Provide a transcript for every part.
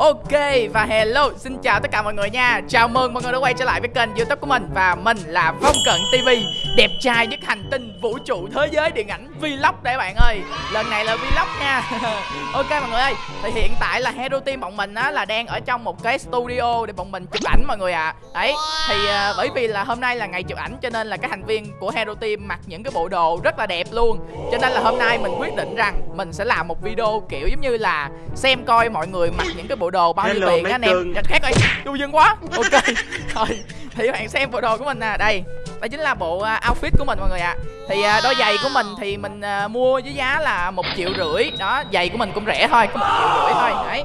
Ok và hello, xin chào tất cả mọi người nha. Chào mừng mọi người đã quay trở lại với kênh youtube của mình. Và mình là Phong Cận TV Đẹp trai nhất hành tinh vũ trụ thế giới điện ảnh Vlog đây bạn ơi. Lần này là Vlog nha. Ok mọi người ơi Thì hiện tại là Hero Team bọn mình á là đang ở trong một cái studio để bọn mình chụp ảnh mọi người ạ. À. Đấy Thì uh, bởi vì là hôm nay là ngày chụp ảnh cho nên là các thành viên của Hero Team mặc những cái bộ đồ rất là đẹp luôn. Cho nên là hôm nay mình quyết định rằng mình sẽ làm một video kiểu giống như là xem coi mọi người mặc những cái bộ đồ bao nhiêu tiền á anh em? Dạ, khác ơi du dân quá. Ok. Thôi thì các bạn xem bộ đồ của mình nè. Đây đây chính là bộ uh, outfit của mình mọi người ạ. À. thì đôi giày của mình thì mình uh, mua với giá là một triệu rưỡi. Đó giày của mình cũng rẻ thôi có một triệu rưỡi thôi. Đấy.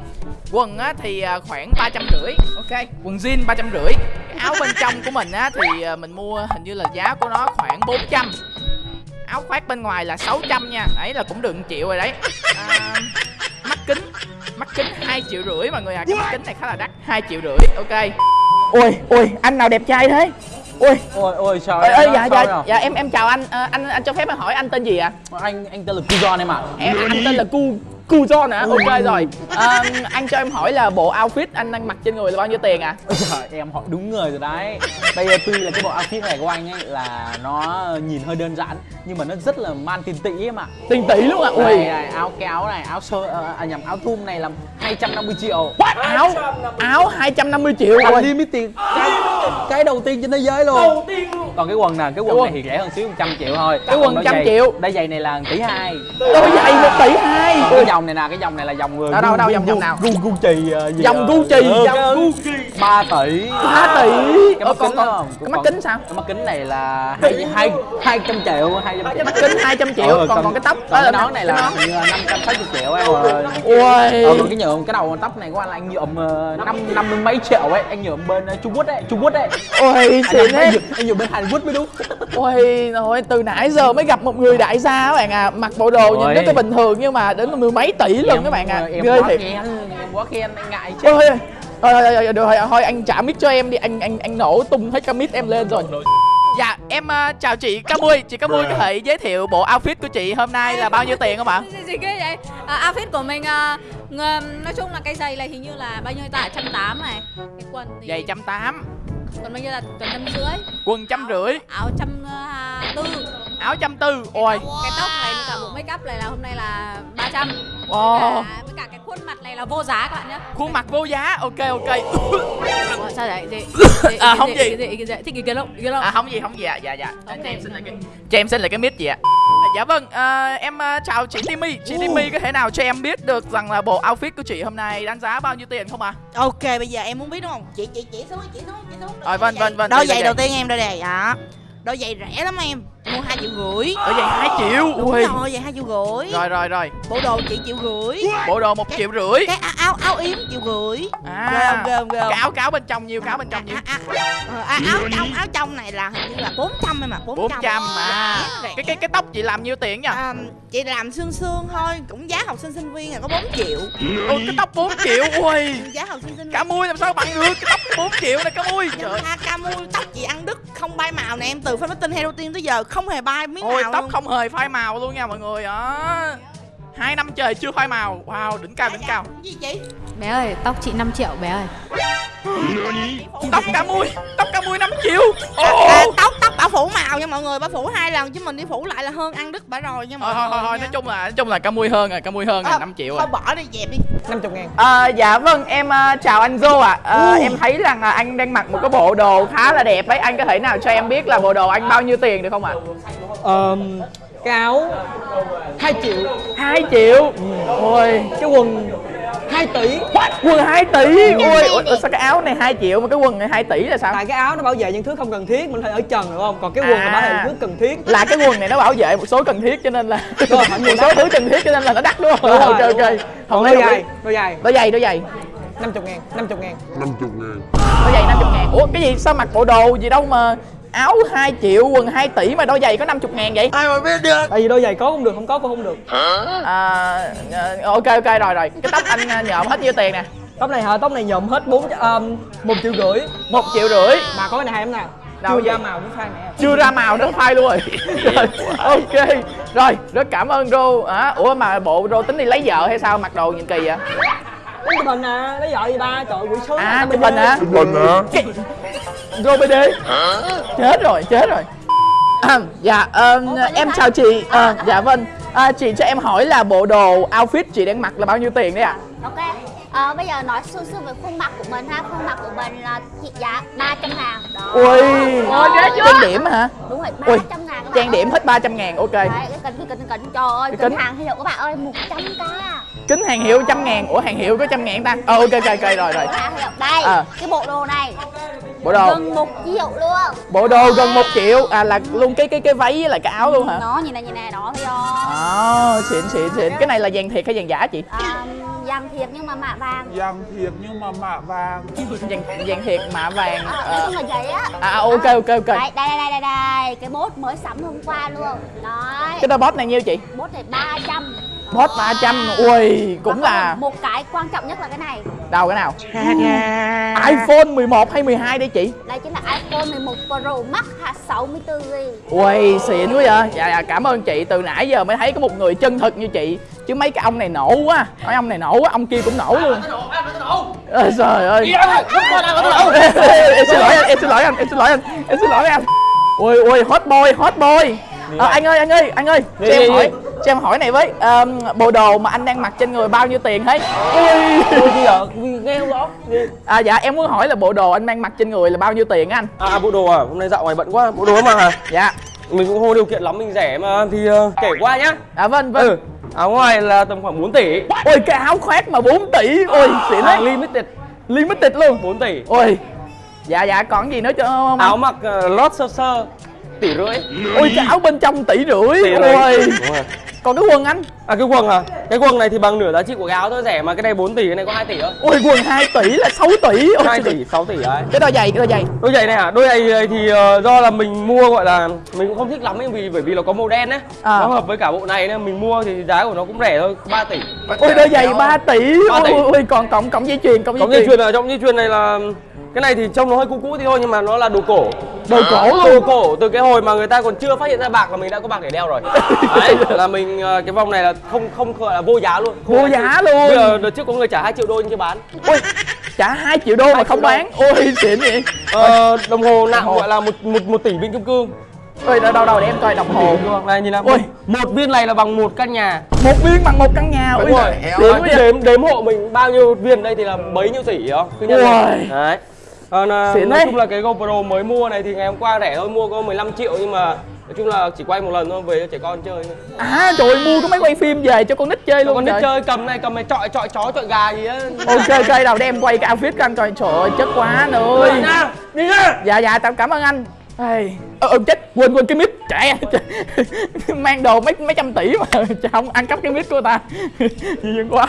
Quần á thì uh, khoảng ba trăm rưỡi. Ok. Quần jean ba trăm rưỡi. Áo bên trong của mình á thì mình mua hình như là giá của nó khoảng 400 áo khoác bên ngoài là 600 nha. Đấy là cũng 1 triệu rồi đấy. À, mắt kính mắt kính hai triệu rưỡi mọi người à cái mắt kính này khá là đắt hai triệu rưỡi ok. Ôi ôi anh nào đẹp trai thế? Ôi ôi ôi sao ê, em dạ dạ dạ em em chào anh Ờ, anh anh cho phép em hỏi anh tên gì ạ? Anh anh tên là Kuzon em ạ. Em anh tên là cu cu John hả? Ok rồi. Ờ, anh cho em hỏi là bộ outfit anh đang mặc trên người là bao nhiêu tiền ạ? Ôi trời em hỏi đúng người rồi đấy. Bây giờ tuy là cái bộ outfit này của anh ấy là nó nhìn hơi đơn giản Nhưng mà nó rất là man tiền tỷ em ạ. Tiền tỷ luôn ạ. Đây ui. Này áo cái áo này áo sơ ờ, à nhầm áo thun này là 250 triệu. What? áo áo 250 triệu ui Unlimited cái, cái đầu tiên trên thế giới luôn. Còn cái quần nè, cái quần Quần. này thì rẻ hơn xíu 100 triệu thôi. Cái quần trăm triệu. Đôi giày này là tỷ hai. Đôi giày một tỷ hai. Cái dòng này nè, cái dòng này là dòng Đâu, đâu, đâu, dòng- dòng nào? Gu Gucci ờ, gì Dòng ờ, Gucci, ừ, dòng cái- Gucci. 3 tỷ. 3 tỷ. Cái Ờ, mắt kính không? cái mắt kính sao? cái mắt kính này là hai hai hai trăm triệu hai mắt kính 200 triệu Ừ, còn còn cái tóc. còn đó cái nón này là cái nón. hình như là năm trăm sáu mươi triệu em rồi ui ờ, còn cái nhuộm cái đầu tóc này của anh là anh nhuộm ờ, năm năm mươi mấy triệu ấy anh nhuộm bên ờ, Trung Quốc đấy Trung Quốc đấy. Ôi xịn nhuộm, anh nhuộm bên Hàn Quốc mới đúng. Ôi rồi từ nãy giờ mới gặp một người đại gia các bạn à. Mặc bộ đồ nhìn Ôi. rất là bình thường nhưng mà đến mười mấy tỷ luôn các bạn à. ờ, ghê quá thiệt. khen em quá khen anh ngại chứ. Ôi thôi thôi thôi, thôi, thôi anh trả mic cho em đi. Anh anh anh nổ tung hết cái mic em lên rồi dạ em ờ, chào chị cá mui. Chị cá mui có thể giới thiệu bộ outfit của chị hôm nay là bao nhiêu tiền không ạ? Gì, gì ghê vậy? À, outfit của mình ng- nói chung là cái giày này hình như là bao nhiêu ta trăm tám này. Cái quần thì giày trăm tám. Quần bao nhiêu là quần trăm rưỡi? Quần trăm rưỡi. áo trăm à, tư. Áo trăm tư ôi. Cái tóc này với cả bộ make up này là hôm nay là 300 wow. cả, với cả khuôn mặt này là vô giá các bạn nhé khuôn mặt vô giá ok ok. Ủa, sao vậy gì, gì, À, gì, không gì, gì. gì, gì, gì, thích ý kiến không? Ý kiến không? À không gì không gì ạ. Dạ dạ. Cho em xin lại cái cho em xin lại cái mic chị ạ. À, dạ vâng ờ, em ờ, chào chị Timmy. Chị Timmy có thể nào cho em biết được rằng là bộ outfit của chị hôm nay đánh giá bao nhiêu tiền không ạ? Ok bây giờ em muốn biết đúng không? Chị chị chỉ xuống chị xuống chị xuống. Rồi, vâng, vâng, vâng, Đôi đây giày đầu tiên em đôi giày đó. Đôi giày rẻ lắm em. Mua hai triệu rưỡi. ở vậy hai triệu Đúng ui rồi, giày hai triệu rưỡi. rồi rồi rồi Bộ đồ chị triệu rưỡi. bộ đồ một triệu rưỡi Cái áo áo, áo yếm triệu rưỡi. Ghê à ghê không? cái áo cáo bên trong nhiều cáo bên trong nhiều À, à, à, à, áo trong áo trong này là hình như là 400 em 400. bốn trăm mà cái cái cái tóc chị làm nhiêu tiền nha À, chị làm xương xương thôi, cũng giá học sinh sinh viên là có 4 triệu. ôi cái tóc 4 triệu ui Giá học sinh sinh viên. cả mui làm sao bằng được cái tóc 4 triệu này cả mui trời mà ca mui tóc chị ăn đứt không bay màu nè em từ fan meeting hero team tới giờ không hề bay miếng ôi màu tóc luôn. không hề phai màu luôn nha mọi người đó. Hai năm trời chưa phai màu. Wow đỉnh cao đỉnh cao. Gì chị bé ơi tóc chị 5 triệu bé ơi. Tóc cả mui tóc cả mui 5 triệu. À, Ồ. tóc bảo phủ màu nha mọi người bảo phủ hai lần chứ mình đi phủ lại là hơn ăn đứt bả rồi nha mọi thôi thôi thôi người thôi nha. nói chung là nói chung là cả mui hơn rồi cả mui hơn Ờ, là 5 triệu thôi rồi bỏ đi dẹp đi. 50 ngàn. À, dạ vâng em ờ, chào anh Zô ạ. Ờ, em thấy rằng là anh đang mặc một cái bộ đồ khá là đẹp ấy. Anh có thể nào cho em biết là bộ đồ anh bao nhiêu tiền được không ạ? Ờm, cái áo 2 triệu. 2 triệu? Ôi cái quần 2 tỷ. Quần 2 tỷ? Ôi ủa, sao cái áo này 2 triệu mà cái quần này 2 tỷ là sao? Tại cái áo nó bảo vệ những thứ không cần thiết mình thể ở trần được không? Còn cái quần là bảo vệ À. những thứ cần thiết. Là cái quần này nó bảo vệ một số cần thiết cho nên là Đúng phải một số thứ cần thiết cho nên là nó đắt đúng không? Đúng rồi, ok đúng ok còn lấy đôi giày đôi giày. Đôi giày đôi giày. 50 ngàn 50 ngàn. Đôi giày 50 ngàn. Ủa cái gì? Sao mặc bộ đồ gì đâu mà áo 2 triệu quần 2 tỷ mà đôi giày có 50 ngàn vậy? Tại vì đôi giày có cũng được không có cũng không được. À, ờ, ok ok rồi rồi. Cái tóc anh ờ, nhộm hết nhiêu tiền nè? Tóc này hả? Tóc này nhộm hết 4 um, 1 triệu rưỡi. Một triệu rưỡi? Mà có cái này hay lắm nè. Đâu chưa ra màu nó phai nè chưa ra màu nó phai luôn rồi. Rồi ok. Rồi rất cảm ơn rô à, ủa mà bộ rô tính đi lấy vợ hay sao? Mặc đồ nhìn kỳ vậy Đánh chụp hình nè, lấy vợ gì ba, trời buổi sớm À chụp hình hả? Cái- Robert D Chết rồi, chết rồi. À, Dạ, ờ, em chào chị. À, Dạ vâng. À, Chị cho em hỏi là bộ đồ outfit chị đang mặc là bao nhiêu tiền đấy ạ? Ok, ờ, bây giờ nói sơ sơ về khuôn mặt của mình ha Khuôn mặt của mình là trị giá 300 ngàn Đó Ui Ôi, ghê chưa? Trang điểm hả? Đúng rồi, Ui, 300 ngàn các bạn Trang điểm hết 300 ngàn, ok Đấy, cái cần, cái cần, cái cần, trời ơi, Cái kính. hàng hiệu các bạn ơi, 100k Kính hàng hiệu trăm ngàn Ủa hàng hiệu có trăm ngàn ta? Ờ ok ok ok rồi rồi Hàng hiệu, đây, Ờ. cái bộ đồ này Bộ đồ gần 1 triệu luôn Bộ đồ gần 1 triệu À là luôn cái cái cái váy với lại cái áo luôn hả? Nó nhìn này, nhìn này, đó thấy không? Ờ, xịn xịn xịn Cái này là vàng thiệt hay vàng giả chị? À, vàng thiệt nhưng mà mạ vàng. Vàng thiệt nhưng mà mạ vàng. Vàng, vàng thiệt mạ vàng à, ờ. Nói chung là vậy á. À à, ok ok ok. Đây, đây, đây, đây, đây, cái bốt mới sắm hôm qua luôn. Đấy, Cái đôi bot này nhiêu chị? bốt này 300 Bot 300 Ui cũng là một cái quan trọng nhất là cái này. Đâu cái nào? iPhone 11 hay 12 đây chị? đây chính là iPhone 11 Pro Max ha 64 GB Ui xịn quá vậy. Dạ, dạ cảm ơn chị. Từ nãy giờ mới thấy có một người chân thực như chị. Chứ mấy cái ông này nổ quá. Nói ông này nổ quá, ông kia cũng nổ luôn. Ôi trời ơi. Em xin lỗi anh, em xin lỗi anh, em xin lỗi anh Em xin lỗi anh. Ui ui hot boy, hot boy. Ờ, anh ơi anh ơi anh ơi cho em hỏi. Cho em hỏi này với Ờm, bộ đồ mà anh đang mặc trên người bao nhiêu tiền hết? Ui Ôi gì vậy? Nghe không rõ. À dạ em muốn hỏi là bộ đồ anh đang mặc trên người là bao nhiêu tiền á anh? À bộ đồ à, hôm nay dạo ngoài bận quá, bộ đồ mà dạ. Mình cũng có điều kiện lắm, mình rẻ mà thì ờ, kể qua nhá. À vâng vâng. Ừ, áo ngoài là tầm khoảng 4 tỷ. Ôi cái áo khoác mà 4 tỷ ôi xịn à, đấy Limited. Limited luôn. 4 tỷ. Ôi dạ dạ còn gì nữa cho không Áo mặc uh, lót sơ sơ tỷ rưỡi. Ôi cái áo bên trong tỷ rưỡi. Tỷ rưỡi. Ôi. Còn cái quần anh À cái quần à, cái quần này thì bằng nửa giá trị của cái áo thôi rẻ mà cái này 4 tỷ, cái này có 2 tỷ thôi ôi quần 2 tỷ là 6 tỷ ôi 2 trời. tỷ, 6 tỷ đấy cái đôi giày cái đôi giày Đôi giày này hả? Đôi giày này thì ờ, do là mình mua gọi là mình cũng không thích lắm ấy vì bởi vì nó có màu đen ấy. À. Nó hợp với cả bộ này nên mình mua thì giá của nó cũng rẻ thôi, 3 tỷ. ôi đôi giày 3 tỷ Ba tỷ. ôi, ôi còn cộng cộng dây chuyền cộng dây chuyền ở trong dây chuyền này là cái này thì trông nó hơi cũ cũ thì thôi nhưng mà nó là đồ cổ. đồ cổ Đồ luôn cổ từ cái hồi mà người ta còn chưa phát hiện ra bạc là mình đã có bạc để đeo rồi. Đấy, là mình ờ, cái vòng này là không không gọi là vô giá luôn. Không Vô giá luôn. Bây giờ đợt trước có người trả 2 triệu đô nhưng chưa bán. ôi trả 2 triệu đô mà không bán ôi xịn vậy Ờ, đồng hồ nặng gọi là một một một tỷ viên kim cương. ôi đâu đâu đâu để em coi đồng hồ Này nhìn nào. Ôi. Một viên này là bằng một căn nhà. một viên bằng một căn nhà Đúng ôi rồi. Đếm, đếm đếm hộ mình bao nhiêu viên đây thì là bấy nhiêu tỷ đó. Cứ nhân. Đấy. À, Xịn nói đấy. chung là cái GoPro mới mua này thì ngày hôm qua rẻ thôi, mua có 15 triệu nhưng mà nói chung là chỉ quay một lần thôi về cho trẻ con chơi thôi. à trời ơi, mua cái máy quay phim về cho con nít chơi Cho luôn con nít trời. chơi cầm này, cầm này chọi chọi chó chọi gà gì á. ok ok đầu để em quay cái outfit của anh coi trời ơi chất quá anh ơi Đi nha. dạ dạ tao cảm ơn anh Ê, ờ, ờ, chết quên quên cái mic chạy mang đồ mấy mấy trăm tỷ mà không ăn cắp cái mic của ta nhiều quá